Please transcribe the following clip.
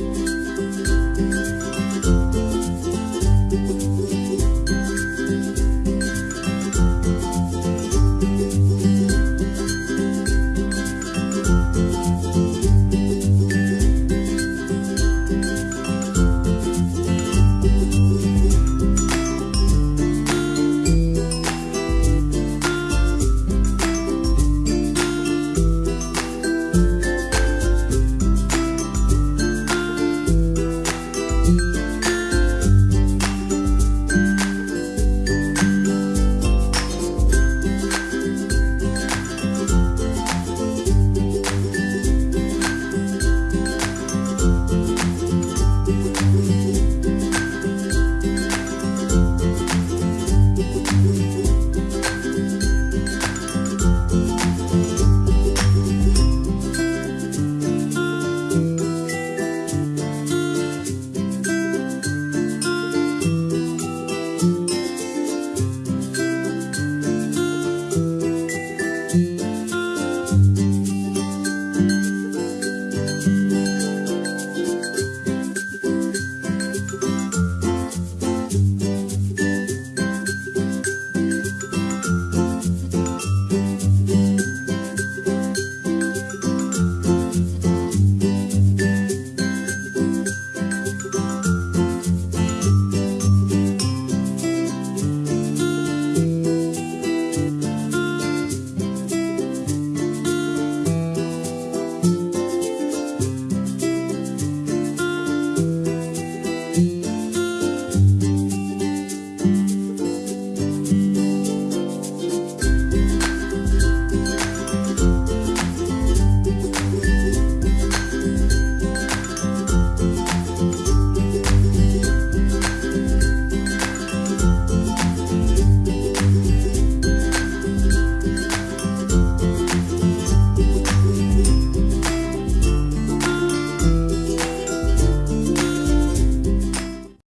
Bye.